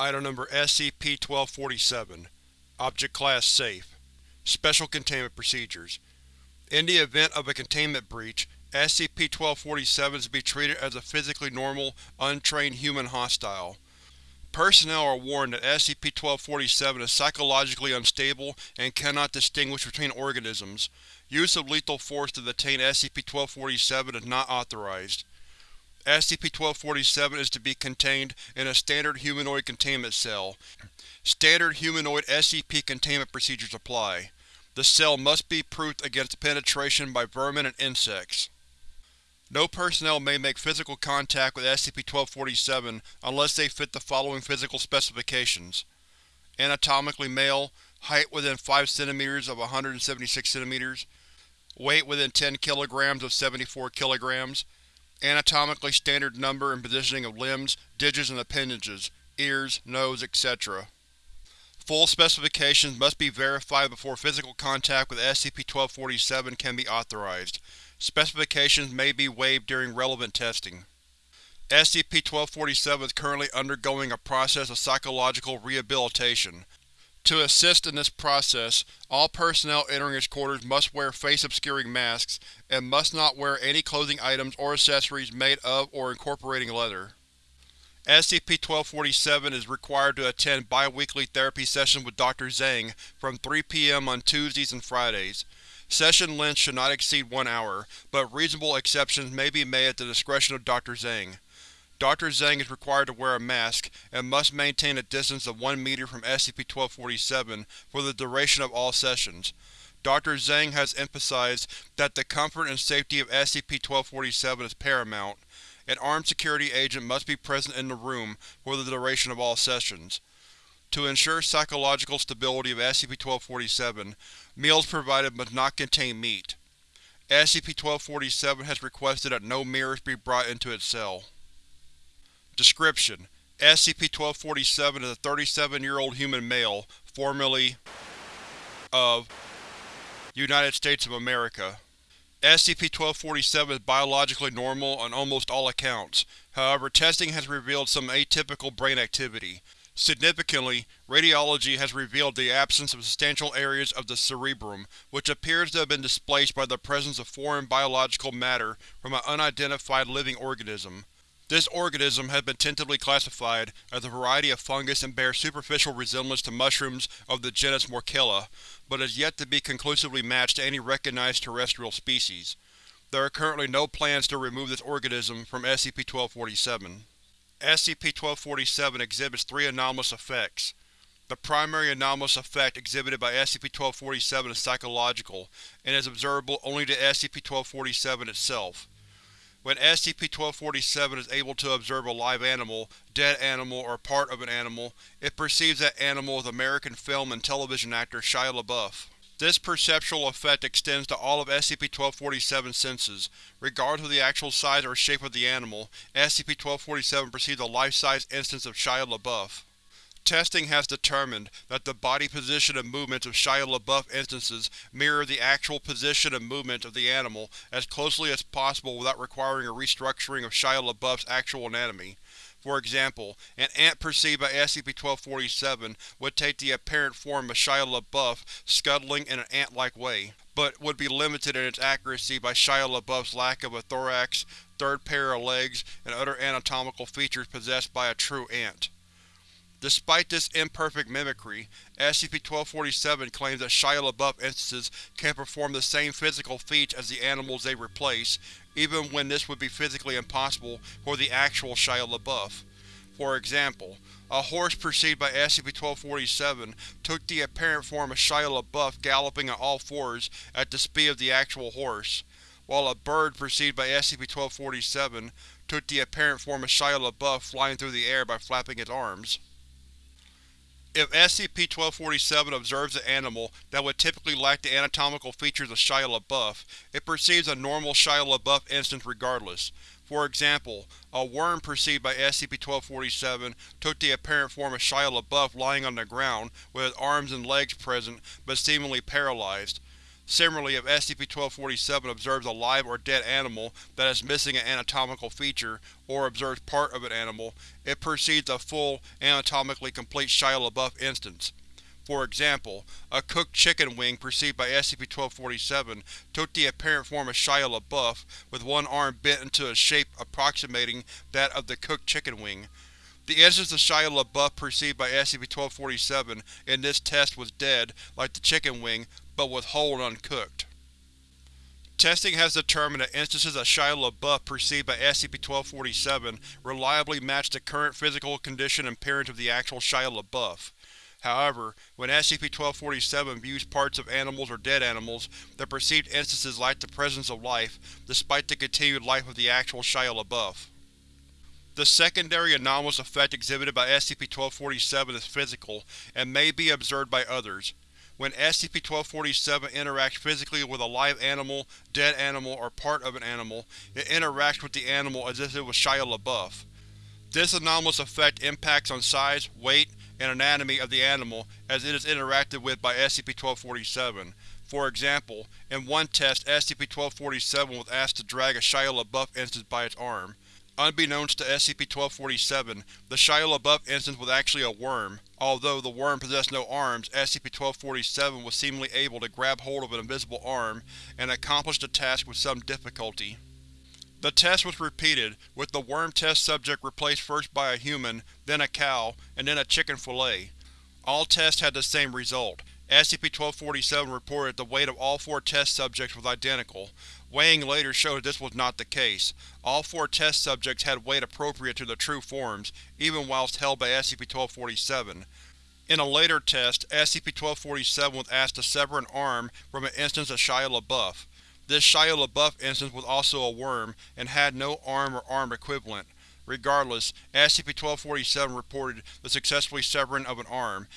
Item Number SCP-1247 Object Class Safe Special Containment Procedures In the event of a containment breach, SCP-1247 is to be treated as a physically normal, untrained human hostile. Personnel are warned that SCP-1247 is psychologically unstable and cannot distinguish between organisms. Use of lethal force to detain SCP-1247 is not authorized. SCP-1247 is to be contained in a standard humanoid containment cell. Standard humanoid SCP containment procedures apply. The cell must be proofed against penetration by vermin and insects. No personnel may make physical contact with SCP-1247 unless they fit the following physical specifications. Anatomically male, height within 5 cm of 176 cm, weight within 10 kg of 74 kg, anatomically standard number and positioning of limbs, digits and appendages, ears, nose, etc. Full specifications must be verified before physical contact with SCP-1247 can be authorized. Specifications may be waived during relevant testing. SCP-1247 is currently undergoing a process of psychological rehabilitation. To assist in this process, all personnel entering its quarters must wear face-obscuring masks, and must not wear any clothing items or accessories made of or incorporating leather. SCP-1247 is required to attend bi-weekly therapy sessions with Dr. Zhang from 3 p.m. on Tuesdays and Fridays. Session length should not exceed one hour, but reasonable exceptions may be made at the discretion of Dr. Zhang. Dr. Zhang is required to wear a mask, and must maintain a distance of 1 meter from SCP-1247 for the duration of all sessions. Dr. Zhang has emphasized that the comfort and safety of SCP-1247 is paramount. An armed security agent must be present in the room for the duration of all sessions. To ensure psychological stability of SCP-1247, meals provided must not contain meat. SCP-1247 has requested that no mirrors be brought into its cell. Description: SCP-1247 is a 37-year-old human male, formerly of United States of America. SCP-1247 is biologically normal on almost all accounts, however testing has revealed some atypical brain activity. Significantly, radiology has revealed the absence of substantial areas of the cerebrum, which appears to have been displaced by the presence of foreign biological matter from an unidentified living organism. This organism has been tentatively classified as a variety of fungus and bears superficial resemblance to mushrooms of the genus Morchella, but is yet to be conclusively matched to any recognized terrestrial species. There are currently no plans to remove this organism from SCP-1247. SCP-1247 exhibits three anomalous effects. The primary anomalous effect exhibited by SCP-1247 is psychological, and is observable only to SCP-1247 itself. When SCP-1247 is able to observe a live animal, dead animal, or part of an animal, it perceives that animal as American film and television actor Shia LaBeouf. This perceptual effect extends to all of SCP-1247's senses. Regardless of the actual size or shape of the animal, SCP-1247 perceives a life-size instance of Shia LaBeouf. Testing has determined that the body position and movements of Shia LaBeouf instances mirror the actual position and movements of the animal as closely as possible without requiring a restructuring of Shia LaBeouf's actual anatomy. For example, an ant perceived by SCP-1247 would take the apparent form of Shia LaBeouf scuttling in an ant-like way, but would be limited in its accuracy by Shia LaBeouf's lack of a thorax, third pair of legs, and other anatomical features possessed by a true ant. Despite this imperfect mimicry, SCP-1247 claims that Shia LaBeouf instances can perform the same physical feats as the animals they replace, even when this would be physically impossible for the actual Shia LaBeouf. For example, a horse perceived by SCP-1247 took the apparent form of Shia LaBeouf galloping on all fours at the speed of the actual horse, while a bird perceived by SCP-1247 took the apparent form of Shia LaBeouf flying through the air by flapping its arms. If SCP-1247 observes an animal that would typically lack the anatomical features of Shia LaBeouf, it perceives a normal Shia LaBeouf instance regardless. For example, a worm perceived by SCP-1247 took the apparent form of Shia LaBeouf lying on the ground, with his arms and legs present but seemingly paralyzed. Similarly, if SCP-1247 observes a live or dead animal that is missing an anatomical feature, or observes part of an animal, it precedes a full, anatomically complete Shia LaBeouf instance. For example, a cooked chicken wing perceived by SCP-1247 took the apparent form of Shia LaBeouf, with one arm bent into a shape approximating that of the cooked chicken wing. The instance of Shia LaBeouf perceived by SCP-1247 in this test was dead, like the chicken wing, but was whole and uncooked. Testing has determined that instances of Shia LaBeouf perceived by SCP-1247 reliably match the current physical condition and appearance of the actual Shia LaBeouf. However, when SCP-1247 views parts of animals or dead animals, the perceived instances lack the presence of life, despite the continued life of the actual Shia LaBeouf. The secondary anomalous effect exhibited by SCP-1247 is physical, and may be observed by others. When SCP-1247 interacts physically with a live animal, dead animal, or part of an animal, it interacts with the animal as if it was Shia LaBeouf. This anomalous effect impacts on size, weight, and anatomy of the animal as it is interacted with by SCP-1247. For example, in one test SCP-1247 was asked to drag a Shia LaBeouf instance by its arm. Unbeknownst to SCP-1247, the Shia LaBeouf instance was actually a worm. Although the worm possessed no arms, SCP-1247 was seemingly able to grab hold of an invisible arm and accomplish the task with some difficulty. The test was repeated, with the worm test subject replaced first by a human, then a cow, and then a chicken fillet. All tests had the same result. SCP-1247 reported the weight of all four test subjects was identical. Weighing later showed this was not the case. All four test subjects had weight appropriate to their true forms, even whilst held by SCP-1247. In a later test, SCP-1247 was asked to sever an arm from an instance of Shia LaBeouf. This Shia LaBeouf instance was also a worm, and had no arm or arm equivalent. Regardless, SCP-1247 reported the successfully severing of an arm.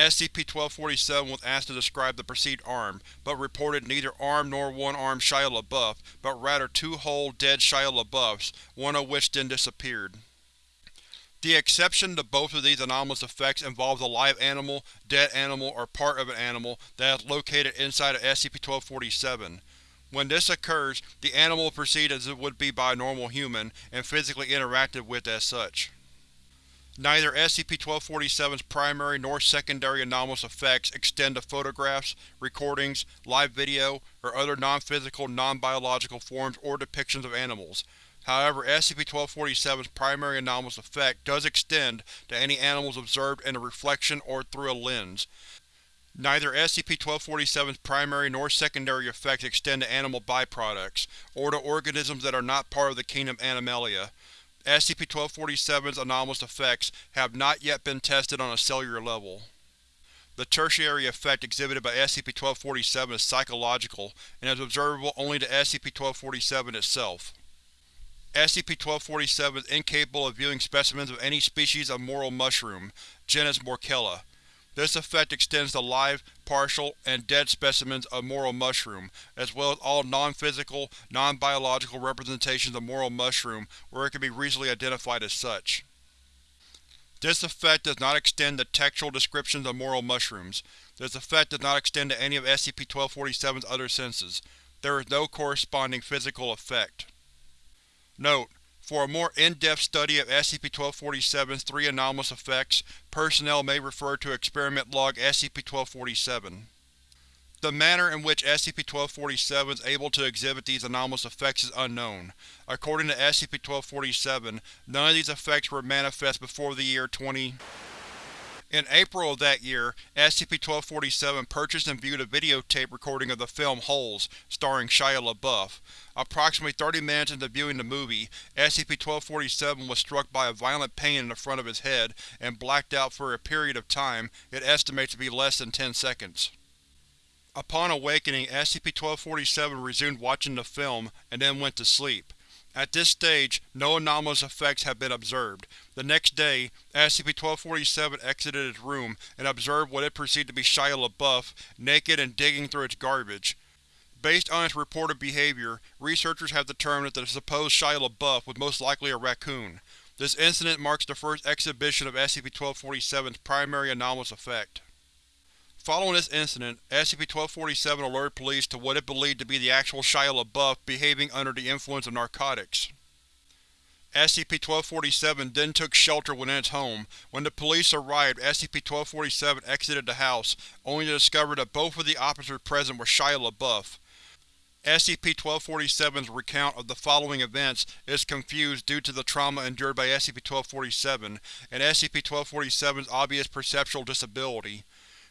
SCP-1247 was asked to describe the perceived arm, but reported neither arm nor one-armed Shia LaBeouf, but rather two whole, dead Shia LaBeoufs, one of which then disappeared. The exception to both of these anomalous effects involves a live animal, dead animal, or part of an animal that is located inside of SCP-1247. When this occurs, the animal will proceed as it would be by a normal human, and physically interacted with as such. Neither SCP-1247's primary nor secondary anomalous effects extend to photographs, recordings, live video, or other non-physical, non-biological forms or depictions of animals. However, SCP-1247's primary anomalous effect does extend to any animals observed in a reflection or through a lens. Neither SCP-1247's primary nor secondary effects extend to animal byproducts, or to organisms that are not part of the kingdom Animalia. SCP-1247's anomalous effects have not yet been tested on a cellular level. The tertiary effect exhibited by SCP-1247 is psychological, and is observable only to SCP-1247 itself. SCP-1247 is incapable of viewing specimens of any species of morel mushroom, genus Morchella. This effect extends to live, partial, and dead specimens of morel mushroom, as well as all non-physical, non-biological representations of morel mushroom where it can be reasonably identified as such. This effect does not extend to textual descriptions of morel mushrooms. This effect does not extend to any of SCP-1247's other senses. There is no corresponding physical effect. Note: for a more in-depth study of SCP-1247's three anomalous effects, personnel may refer to Experiment Log SCP-1247. The manner in which SCP-1247 is able to exhibit these anomalous effects is unknown. According to SCP-1247, none of these effects were manifest before the year 20 in April of that year, SCP-1247 purchased and viewed a videotape recording of the film Holes, starring Shia LaBeouf. Approximately 30 minutes into viewing the movie, SCP-1247 was struck by a violent pain in the front of his head and blacked out for a period of time it estimates to be less than 10 seconds. Upon awakening, SCP-1247 resumed watching the film, and then went to sleep. At this stage, no anomalous effects have been observed. The next day, SCP-1247 exited its room and observed what it perceived to be Shia LaBeouf, naked and digging through its garbage. Based on its reported behavior, researchers have determined that the supposed Shia LaBeouf was most likely a raccoon. This incident marks the first exhibition of SCP-1247's primary anomalous effect. Following this incident, SCP-1247 alerted police to what it believed to be the actual Shia LaBeouf behaving under the influence of narcotics. SCP-1247 then took shelter within its home. When the police arrived, SCP-1247 exited the house, only to discover that both of the officers present were Shia LaBeouf. SCP-1247's recount of the following events is confused due to the trauma endured by SCP-1247 and SCP-1247's obvious perceptual disability.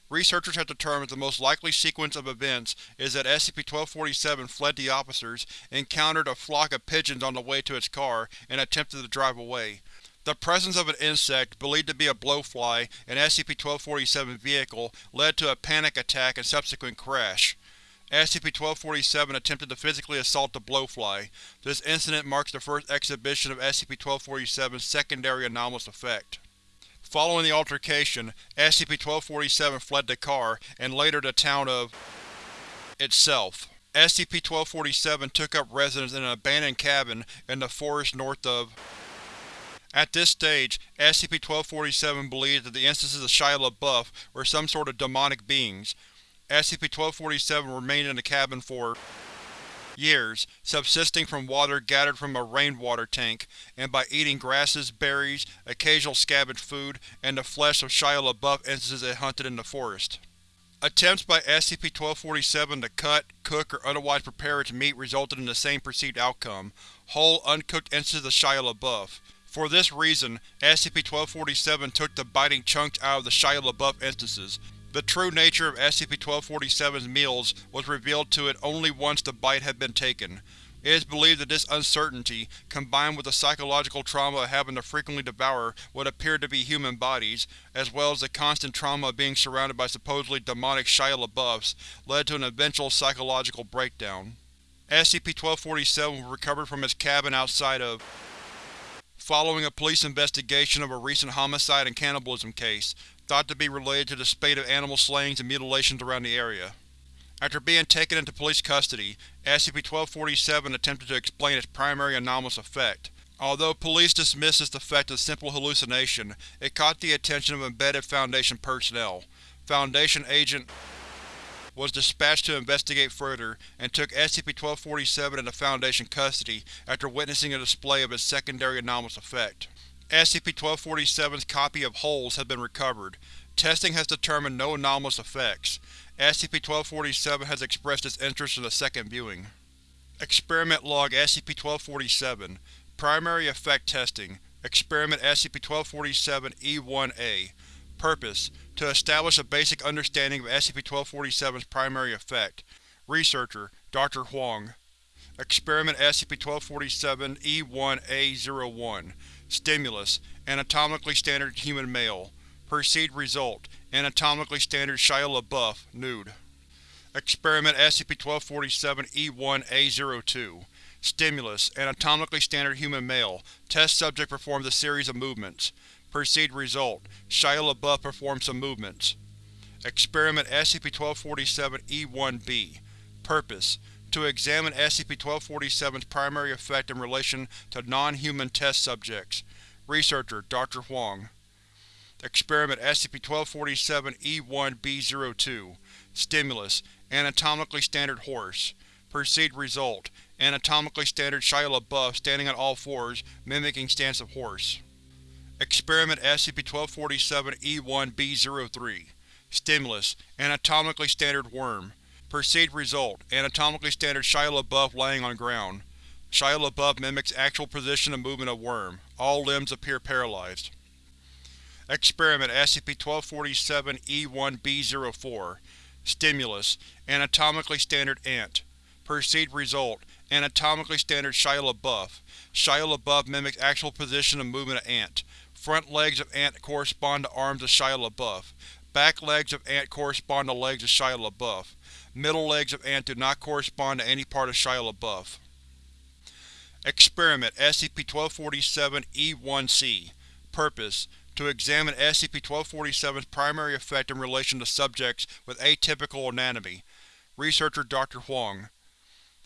Researchers have determined the most likely sequence of events is that SCP-1247 fled the officers, encountered a flock of pigeons on the way to its car, and attempted to drive away. The presence of an insect, believed to be a blowfly, in SCP-1247's vehicle led to a panic attack and subsequent crash. SCP-1247 attempted to physically assault the blowfly. This incident marks the first exhibition of SCP-1247's secondary anomalous effect. Following the altercation, SCP-1247 fled the car, and later the town of itself. SCP-1247 took up residence in an abandoned cabin in the forest north of At this stage, SCP-1247 believed that the instances of Shia LaBeouf were some sort of demonic beings. SCP-1247 remained in the cabin for years, subsisting from water gathered from a rainwater tank, and by eating grasses, berries, occasional scavenged food, and the flesh of Shia LaBeouf instances it hunted in the forest. Attempts by SCP-1247 to cut, cook, or otherwise prepare its meat resulted in the same perceived outcome, whole, uncooked instances of Shia LaBeouf. For this reason, SCP-1247 took the biting chunks out of the Shia LaBeouf instances, the true nature of SCP-1247's meals was revealed to it only once the bite had been taken. It is believed that this uncertainty, combined with the psychological trauma of having to frequently devour what appeared to be human bodies, as well as the constant trauma of being surrounded by supposedly demonic Shia LaBeoufs, led to an eventual psychological breakdown. SCP-1247 was recovered from its cabin outside of following a police investigation of a recent homicide and cannibalism case, thought to be related to the spate of animal slayings and mutilations around the area. After being taken into police custody, SCP-1247 attempted to explain its primary anomalous effect. Although police dismissed this effect as simple hallucination, it caught the attention of embedded Foundation personnel. Foundation Agent was dispatched to investigate further, and took SCP-1247 into Foundation custody after witnessing a display of its secondary anomalous effect. SCP-1247's copy of Holes has been recovered. Testing has determined no anomalous effects. SCP-1247 has expressed its interest in a second viewing. Experiment Log SCP-1247 Primary Effect Testing Experiment SCP-1247-E1-A Purpose: To establish a basic understanding of SCP-1247's primary effect. Researcher: Dr. Huang Experiment SCP-1247-E1-A-01 Stimulus: Anatomically standard human male. Perceived result: Anatomically standard Shia LaBeouf, nude. Experiment SCP-1247-E1-A02 Stimulus: Anatomically standard human male. Test subject performs a series of movements. Perceived result: Shia LaBeouf performs some movements. Experiment SCP-1247-E1-B Purpose: to examine SCP-1247's primary effect in relation to non-human test subjects. Researcher: Dr. Huang Experiment SCP-1247-E1-B02 Stimulus: Anatomically standard horse. Perceived result: Anatomically standard Shia LaBeouf standing on all fours, mimicking stance of horse. Experiment SCP-1247-E1-B03 Stimulus: Anatomically standard worm. Perceived result: Anatomically standard Shia LaBeouf laying on ground. Shia LaBeouf mimics actual position and movement of worm. All limbs appear paralyzed. Experiment SCP-1247-E1-B04 Stimulus: Anatomically standard ant. Perceived result: Anatomically standard Shia LaBeouf. Shia LaBeouf mimics actual position and movement of ant. Front legs of ant correspond to arms of Shia LaBeouf. Back legs of ant correspond to legs of Shia LaBeouf. Middle legs of ant do not correspond to any part of Shia LaBeouf. Experiment SCP-1247-E1-C Purpose: To examine SCP-1247's primary effect in relation to subjects with atypical anatomy. Researcher: Dr. Huang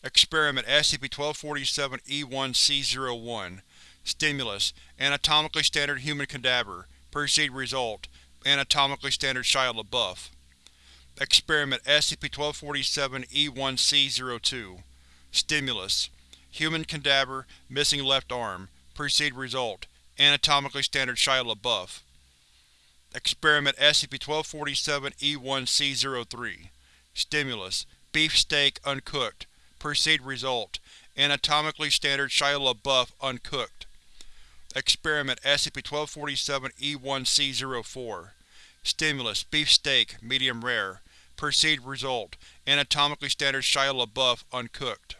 Experiment SCP-1247-E1-C01 Stimulus: Anatomically standard human cadaver. Perceived result: Anatomically standard Shia LaBeouf. Experiment SCP-1247-E1C-02 Stimulus: Human cadaver, missing left arm. Proceed result: Anatomically standard Shia LaBeouf. Experiment SCP-1247-E1C-03 Stimulus: Beef steak, uncooked. Proceed result: Anatomically standard Shia LaBeouf, uncooked. Experiment SCP-1247-E1C-04 Stimulus: Beef steak, medium rare. Proceed result: Anatomically standard Shia LaBeouf, uncooked.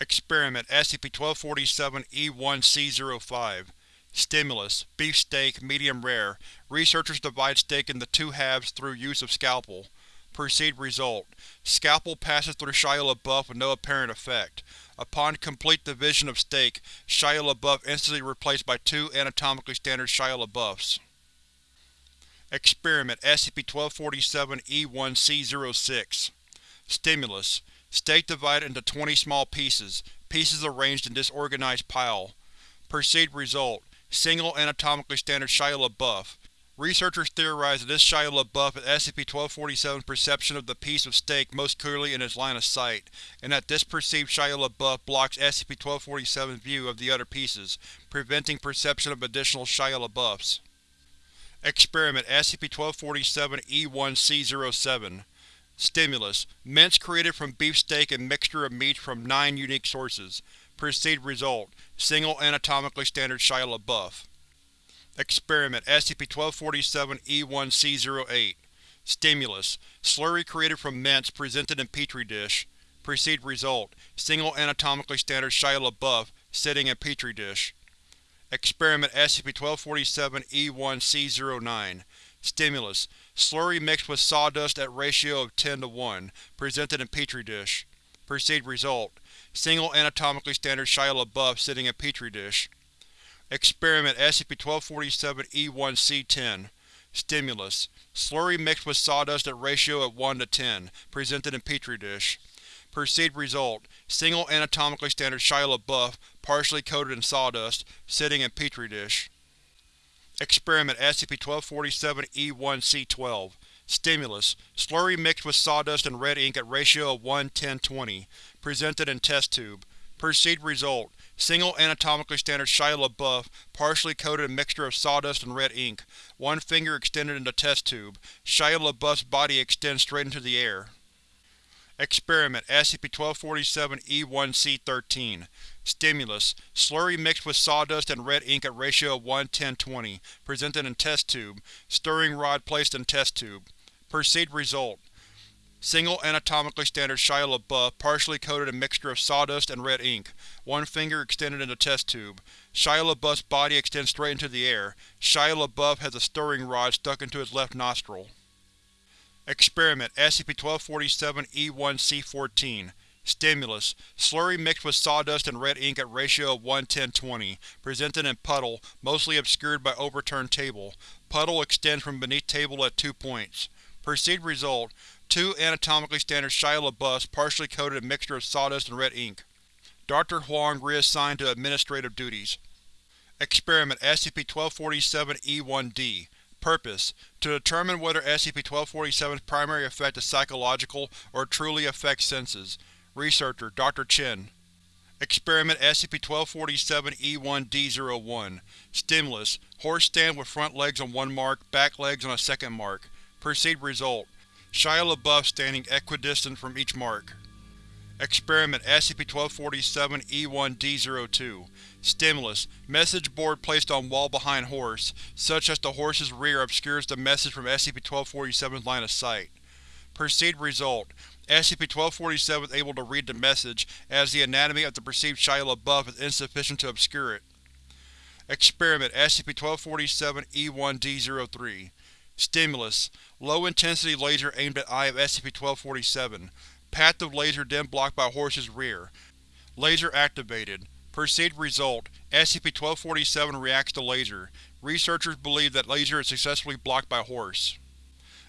Experiment SCP-1247-E1C-05 Stimulus: Beef steak, medium rare. Researchers divide steak into two halves through use of scalpel. Proceed result: Scalpel passes through Shia LaBeouf with no apparent effect. Upon complete division of steak, Shia LaBeouf instantly replaced by two anatomically standard Shia LaBeoufs. Experiment SCP-1247-E1C-06 Stimulus: Steak divided into 20 small pieces, pieces arranged in disorganized pile. Perceived result: Single anatomically standard Shia LaBeouf. Researchers theorize that this Shia LaBeouf is SCP-1247's perception of the piece of steak most clearly in its line of sight, and that this perceived Shia LaBeouf blocks SCP-1247's view of the other pieces, preventing perception of additional Shia LaBeoufs. Experiment SCP-1247-E1C-07 Stimulus: Mints created from beef steak and mixture of meats from nine unique sources. Proceed result: Single anatomically standard Shia LaBeouf. Experiment SCP-1247-E1C-08 Stimulus: Slurry created from mints presented in Petri dish. Proceed result: Single anatomically standard Shia LaBeouf, sitting in Petri dish. Experiment SCP-1247-E1C-09 Stimulus: Slurry mixed with sawdust at ratio of 10 to 1, presented in Petri dish. Proceed result: Single anatomically standard Shia LaBeouf sitting in Petri dish. Experiment SCP-1247-E1C-10 Stimulus: Slurry mixed with sawdust at ratio of 1 to 10, presented in Petri dish. Proceed result: Single anatomically standard Shia LaBeouf, partially coated in sawdust, sitting in Petri dish. Experiment SCP-1247-E1C-12 Stimulus: Slurry mixed with sawdust and red ink at ratio of 1-10-20, presented in test tube. Proceed result: Single anatomically standard Shia LaBeouf, partially coated in mixture of sawdust and red ink, one finger extended into test tube. Shia LaBeouf's body extends straight into the air. Experiment SCP-1247-E1C-13 Stimulus: Slurry mixed with sawdust and red ink at ratio of 1-10-20, presented in test tube. Stirring rod placed in test tube. Proceed result: Single anatomically standard Shia LaBeouf, partially coated in mixture of sawdust and red ink, one finger extended into test tube. Shia LaBeouf's body extends straight into the air. Shia LaBeouf has a stirring rod stuck into his left nostril. Experiment SCP-1247-E1C-14 Stimulus: Slurry mixed with sawdust and red ink at ratio of 1-10-20, presented in puddle, mostly obscured by overturned table. Puddle extends from beneath table at two points. Perceived result: Two anatomically standard Shia LaBeoufs partially coated in mixture of sawdust and red ink. Dr. Huang reassigned to administrative duties. Experiment SCP-1247-E1-D Purpose: To determine whether SCP-1247's primary effect is psychological or truly affects senses. Researcher: Dr. Chen. Experiment SCP-1247-E1-D01 Stimulus: Horse stand with front legs on one mark, back legs on a second mark. Proceed result: Shia LaBeouf standing equidistant from each mark. Experiment SCP-1247-E1-D02 Stimulus: Message board placed on wall behind horse, such that the horse's rear obscures the message from SCP-1247's line of sight. Proceed result: SCP-1247 is able to read the message, as the anatomy of the perceived Shia LaBeouf is insufficient to obscure it. Experiment SCP-1247-E1-D03 Stimulus: Low-intensity laser aimed at eye of SCP-1247. Path of laser then blocked by horse's rear. Laser activated. Proceed result: SCP-1247 reacts to laser. Researchers believe that laser is successfully blocked by horse.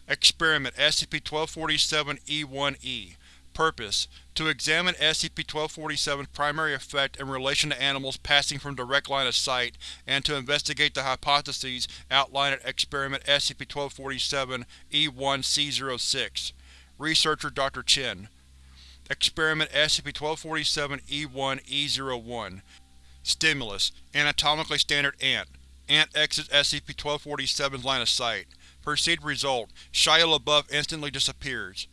Experiment SCP-1247-E1-E Purpose: To examine SCP-1247's primary effect in relation to animals passing from direct line of sight and to investigate the hypotheses outlined in Experiment SCP-1247-E1-C06 Researcher Dr. Chen Experiment SCP-1247-E1-E01 Stimulus: Anatomically standard ant. Ant exits SCP-1247's line of sight. Perceived result: Shia LaBeouf instantly disappears.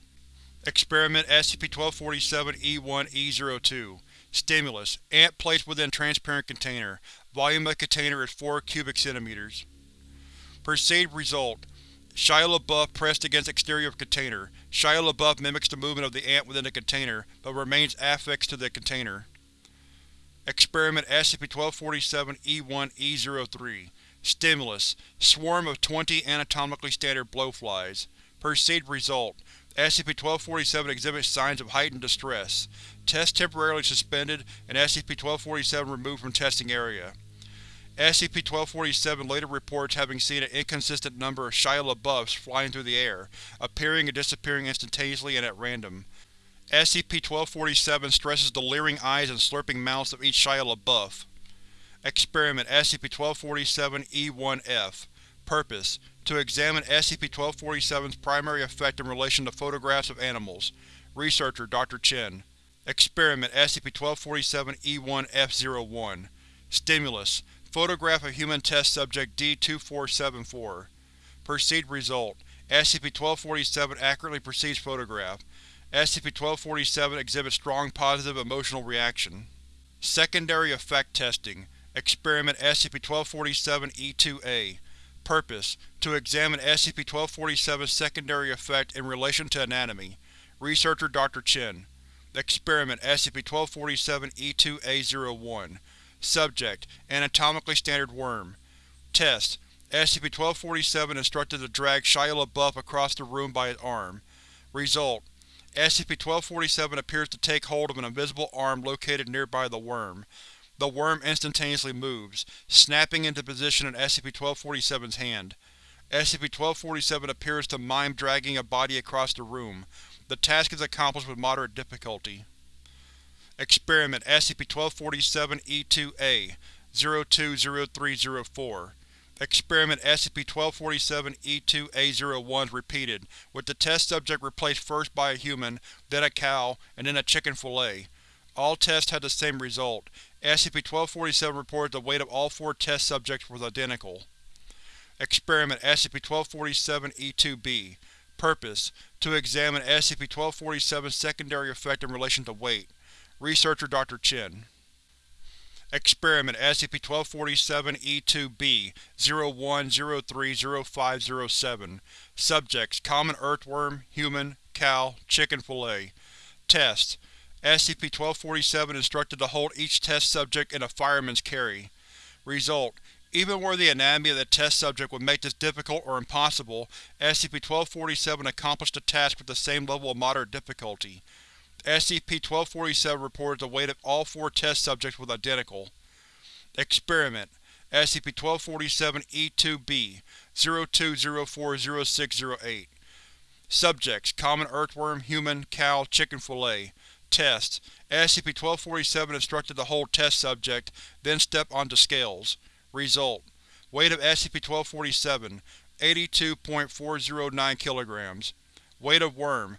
Experiment SCP-1247-E1-E02 Stimulus: Ant placed within transparent container. Volume of container is 4 cubic centimeters. Perceived result: Shia LaBeouf pressed against exterior of container. Shia LaBeouf mimics the movement of the ant within the container, but remains affixed to the container. Experiment SCP-1247-E1-E03 Stimulus: Swarm of 20 anatomically standard blowflies. Perceived result: SCP-1247 exhibits signs of heightened distress. Test temporarily suspended and SCP-1247 removed from testing area. SCP-1247 later reports having seen an inconsistent number of Shia LaBeoufs flying through the air, appearing and disappearing instantaneously and at random. SCP-1247 stresses the leering eyes and slurping mouths of each Shia LaBeouf. Experiment SCP-1247-E1-F Purpose: To examine SCP-1247's primary effect in relation to photographs of animals. Researcher Dr. Chen Experiment SCP-1247-E1-F01 Stimulus: Photograph of human test subject D-2474 Perceived result: SCP-1247 accurately perceives photograph. SCP-1247 exhibits strong positive emotional reaction. Secondary Effect Testing Experiment SCP-1247-E2-A Purpose: To examine SCP-1247's secondary effect in relation to anatomy. Researcher Dr. Chen Experiment SCP-1247-E2-A01 Subject: Anatomically standard worm Test: SCP-1247 instructed to drag Shia LaBeouf across the room by his arm. Result: SCP-1247 appears to take hold of an invisible arm located nearby the worm. The worm instantaneously moves, snapping into position in SCP-1247's hand. SCP-1247 appears to mime dragging a body across the room. The task is accomplished with moderate difficulty. Experiment SCP-1247-E2-A 020304 Experiment SCP-1247-E2-A01 is repeated, with the test subject replaced first by a human, then a cow, and then a chicken fillet. All tests had the same result. SCP-1247 reported the weight of all four test subjects was identical. Experiment SCP-1247-E2-B Purpose: To examine SCP-1247's secondary effect in relation to weight. Researcher Dr. Chen Experiment SCP-1247-E2-B 01030507 Subjects: Common earthworm, human, cow, chicken fillet. Test: SCP-1247 instructed to hold each test subject in a fireman's carry. Result: Even where the anatomy of the test subject would make this difficult or impossible, SCP-1247 accomplished the task with the same level of moderate difficulty. SCP-1247 reported the weight of all four test subjects was identical. Experiment SCP-1247-E2-B 02040608 Subjects: Common earthworm, human, cow, chicken fillet. Test: SCP-1247 instructed to hold test subject, then step onto scales. Result: Weight of SCP-1247 82.409 kg. Weight of worm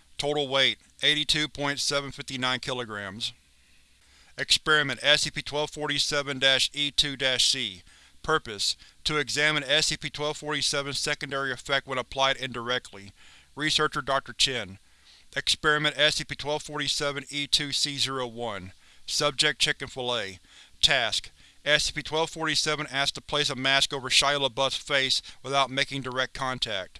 Total weight 82.759 kg. Experiment SCP-1247-E2-C Purpose: To examine SCP-1247's secondary effect when applied indirectly. Researcher Dr. Chen Experiment SCP-1247-E2-C01 Subject: Chicken fillet Task: SCP-1247 asked to place a mask over Shia LaBeouf's face without making direct contact.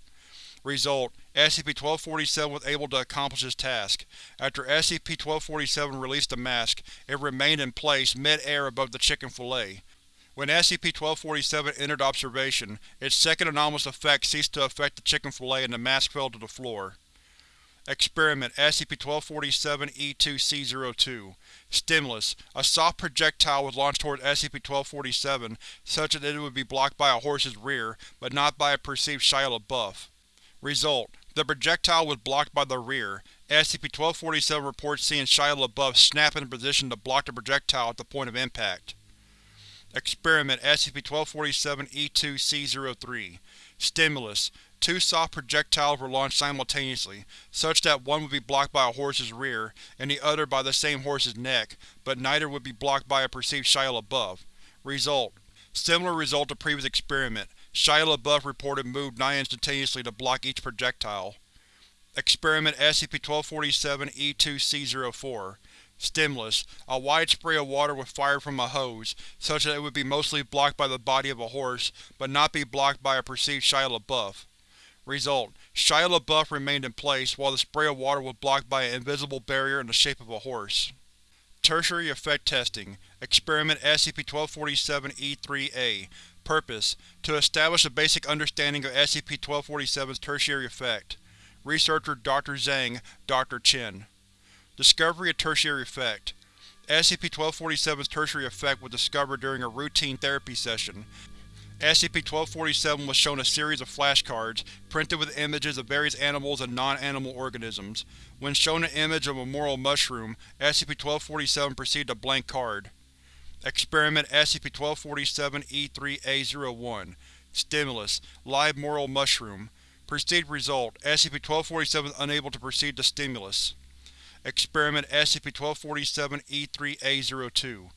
Result: SCP-1247 was able to accomplish its task. After SCP-1247 released the mask, it remained in place mid-air above the chicken fillet. When SCP-1247 entered observation, its second anomalous effect ceased to affect the chicken fillet and the mask fell to the floor. Experiment SCP-1247-E2-C02 Stimulus: A soft projectile was launched towards SCP-1247 such that it would be blocked by a horse's rear, but not by a perceived Shia LaBeouf. Result: The projectile was blocked by the rear. SCP-1247 reports seeing Shia LaBeouf snap into position to block the projectile at the point of impact. Experiment SCP-1247-E2-C03 Stimulus: Two soft projectiles were launched simultaneously, such that one would be blocked by a horse's rear, and the other by the same horse's neck, but neither would be blocked by a perceived Shia LaBeouf. Result: Similar result to previous experiment, Shia LaBeouf reported moved nigh-instantaneously to block each projectile. Experiment SCP-1247-E2-C04 Stimulus: A wide spray of water was fired from a hose, such that it would be mostly blocked by the body of a horse, but not be blocked by a perceived Shia LaBeouf. Result: Shia LaBeouf remained in place, while the spray of water was blocked by an invisible barrier in the shape of a horse. Tertiary Effect Testing Experiment SCP-1247-E3-A Purpose: To establish a basic understanding of SCP-1247's tertiary effect. Researcher Dr. Zhang, Dr. Chen. Discovery of Tertiary Effect SCP-1247's tertiary effect was discovered during a routine therapy session. SCP-1247 was shown a series of flashcards, printed with images of various animals and non-animal organisms. When shown an image of a morel mushroom, SCP-1247 proceeded a blank card. Experiment SCP-1247-E3-A01 Stimulus: Live morel mushroom. Perceived result: SCP-1247 is unable to perceive the stimulus. Experiment SCP-1247-E3-A02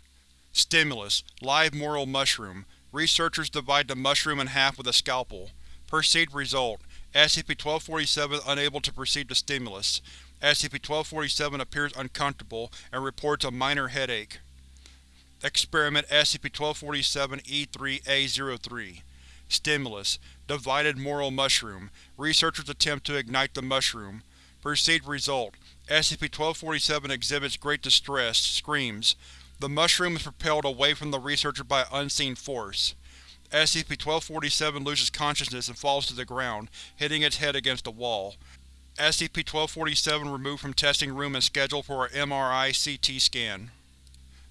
Stimulus: Live morel mushroom. Researchers divide the mushroom in half with a scalpel. Perceived result: SCP-1247 is unable to perceive the stimulus. SCP-1247 appears uncomfortable and reports a minor headache. Experiment SCP-1247-E3-A03 Stimulus: Divided morel mushroom. Researchers attempt to ignite the mushroom. Perceived result: SCP-1247 exhibits great distress, screams. The mushroom is propelled away from the researcher by unseen force. SCP-1247 loses consciousness and falls to the ground, hitting its head against a wall. SCP-1247 removed from testing room and scheduled for a MRI-CT scan.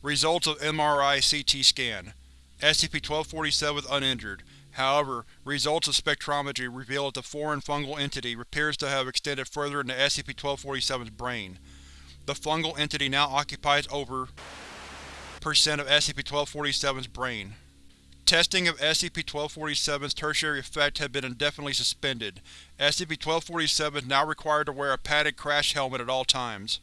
Results of MRI-CT scan SCP-1247 is uninjured. However, results of spectrometry reveal that the foreign fungal entity appears to have extended further into SCP-1247's brain. The fungal entity now occupies over percent of SCP-1247's brain. Testing of SCP-1247's tertiary effect had been indefinitely suspended. SCP-1247 is now required to wear a padded crash helmet at all times.